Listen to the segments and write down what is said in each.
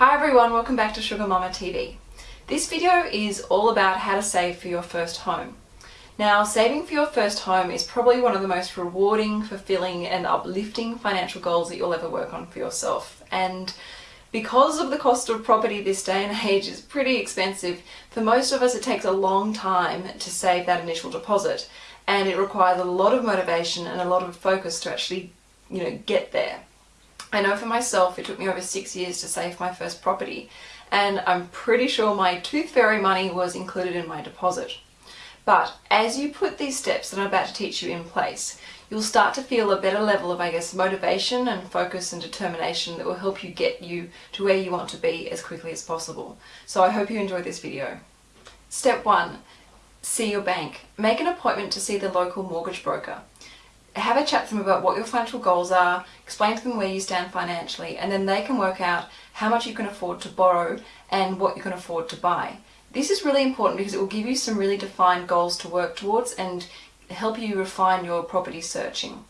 Hi everyone, welcome back to Sugar Mama TV. This video is all about how to save for your first home. Now, saving for your first home is probably one of the most rewarding, fulfilling and uplifting financial goals that you'll ever work on for yourself. And because of the cost of property this day and age is pretty expensive, for most of us it takes a long time to save that initial deposit and it requires a lot of motivation and a lot of focus to actually, you know, get there. I know for myself it took me over six years to save my first property and I'm pretty sure my tooth fairy money was included in my deposit. But as you put these steps that I'm about to teach you in place, you'll start to feel a better level of, I guess, motivation and focus and determination that will help you get you to where you want to be as quickly as possible. So I hope you enjoy this video. Step one, see your bank. Make an appointment to see the local mortgage broker have a chat to them about what your financial goals are, explain to them where you stand financially, and then they can work out how much you can afford to borrow and what you can afford to buy. This is really important because it will give you some really defined goals to work towards and help you refine your property searching.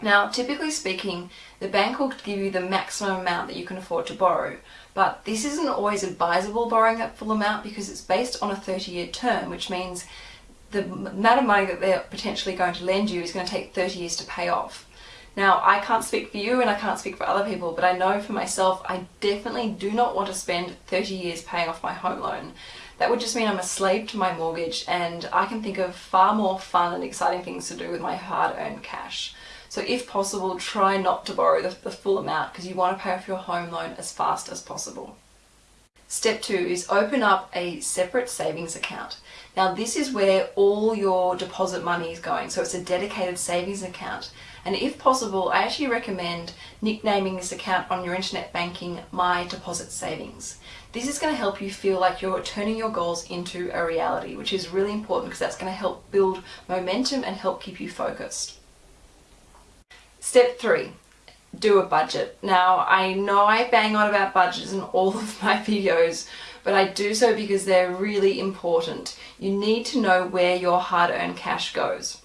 Now, typically speaking, the bank will give you the maximum amount that you can afford to borrow, but this isn't always advisable borrowing that full amount because it's based on a 30 year term, which means the amount of money that they're potentially going to lend you is going to take 30 years to pay off. Now, I can't speak for you and I can't speak for other people, but I know for myself, I definitely do not want to spend 30 years paying off my home loan. That would just mean I'm a slave to my mortgage and I can think of far more fun and exciting things to do with my hard-earned cash. So if possible, try not to borrow the, the full amount because you want to pay off your home loan as fast as possible. Step two is open up a separate savings account. Now this is where all your deposit money is going, so it's a dedicated savings account. And if possible, I actually recommend nicknaming this account on your internet banking My Deposit Savings. This is going to help you feel like you're turning your goals into a reality, which is really important because that's going to help build momentum and help keep you focused. Step three, do a budget. Now, I know I bang on about budgets in all of my videos, but I do so because they're really important. You need to know where your hard-earned cash goes.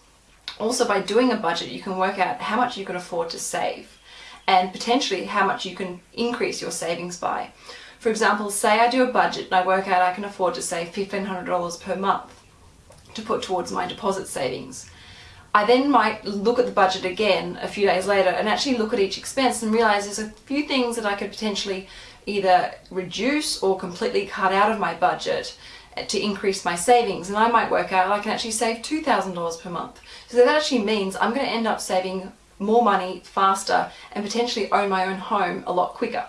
Also, by doing a budget, you can work out how much you can afford to save and potentially how much you can increase your savings by. For example, say I do a budget and I work out I can afford to save $1,500 per month to put towards my deposit savings. I then might look at the budget again a few days later and actually look at each expense and realize there's a few things that I could potentially either reduce or completely cut out of my budget to increase my savings and I might work out I can actually save $2,000 per month. So that actually means I'm going to end up saving more money faster and potentially own my own home a lot quicker.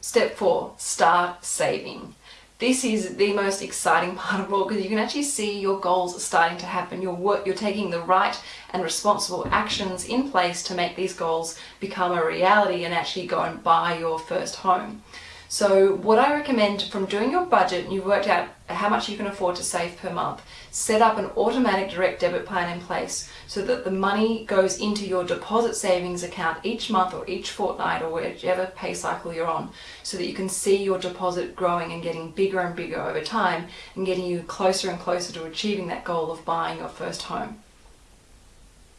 Step 4. Start saving. This is the most exciting part of all because you can actually see your goals starting to happen. You're, work, you're taking the right and responsible actions in place to make these goals become a reality and actually go and buy your first home. So what I recommend from doing your budget and you've worked out how much you can afford to save per month, set up an automatic direct debit plan in place so that the money goes into your deposit savings account each month or each fortnight or whichever pay cycle you're on so that you can see your deposit growing and getting bigger and bigger over time and getting you closer and closer to achieving that goal of buying your first home.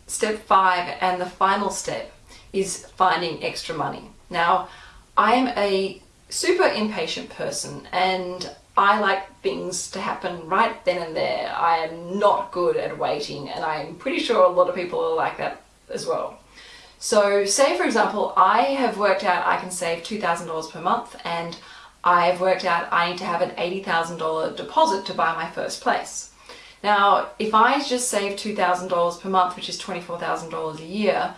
Step five and the final step is finding extra money. Now, I'm a super impatient person and I like things to happen right then and there. I am not good at waiting and I'm pretty sure a lot of people are like that as well. So say for example, I have worked out I can save $2,000 per month and I've worked out I need to have an $80,000 deposit to buy my first place. Now, if I just save $2,000 per month, which is $24,000 a year,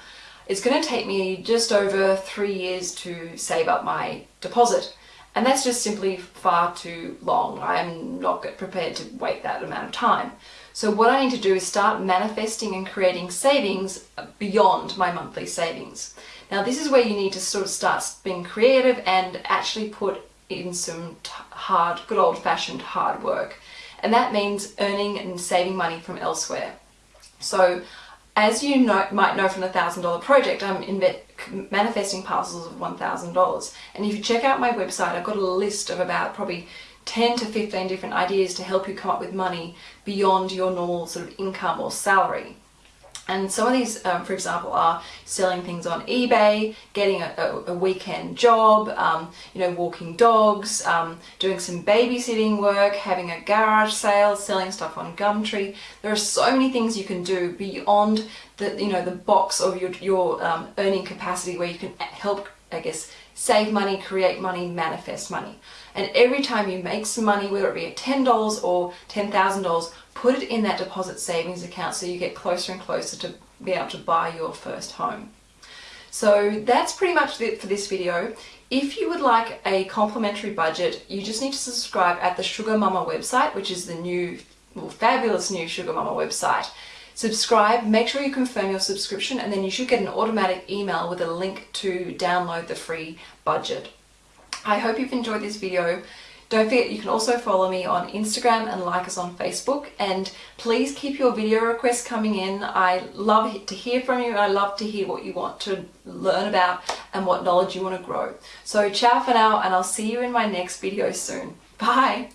it's going to take me just over three years to save up my deposit. And that's just simply far too long. I'm not prepared to wait that amount of time. So what I need to do is start manifesting and creating savings beyond my monthly savings. Now this is where you need to sort of start being creative and actually put in some hard, good old fashioned hard work. And that means earning and saving money from elsewhere. So as you know, might know from the $1,000 project, I'm manifesting parcels of $1,000. And if you check out my website, I've got a list of about probably 10 to 15 different ideas to help you come up with money beyond your normal sort of income or salary. And some of these, um, for example, are selling things on eBay, getting a, a, a weekend job, um, you know, walking dogs, um, doing some babysitting work, having a garage sale, selling stuff on Gumtree. There are so many things you can do beyond the, you know, the box of your, your um, earning capacity where you can help, I guess, save money, create money, manifest money. And every time you make some money, whether it be at $10 or $10,000, put it in that deposit savings account so you get closer and closer to be able to buy your first home. So that's pretty much it for this video. If you would like a complimentary budget, you just need to subscribe at the Sugar Mama website, which is the new, well, fabulous new Sugar Mama website. Subscribe, make sure you confirm your subscription, and then you should get an automatic email with a link to download the free budget. I hope you've enjoyed this video. Don't forget you can also follow me on Instagram and like us on Facebook and please keep your video requests coming in. I love to hear from you. I love to hear what you want to learn about and what knowledge you want to grow. So ciao for now and I'll see you in my next video soon. Bye!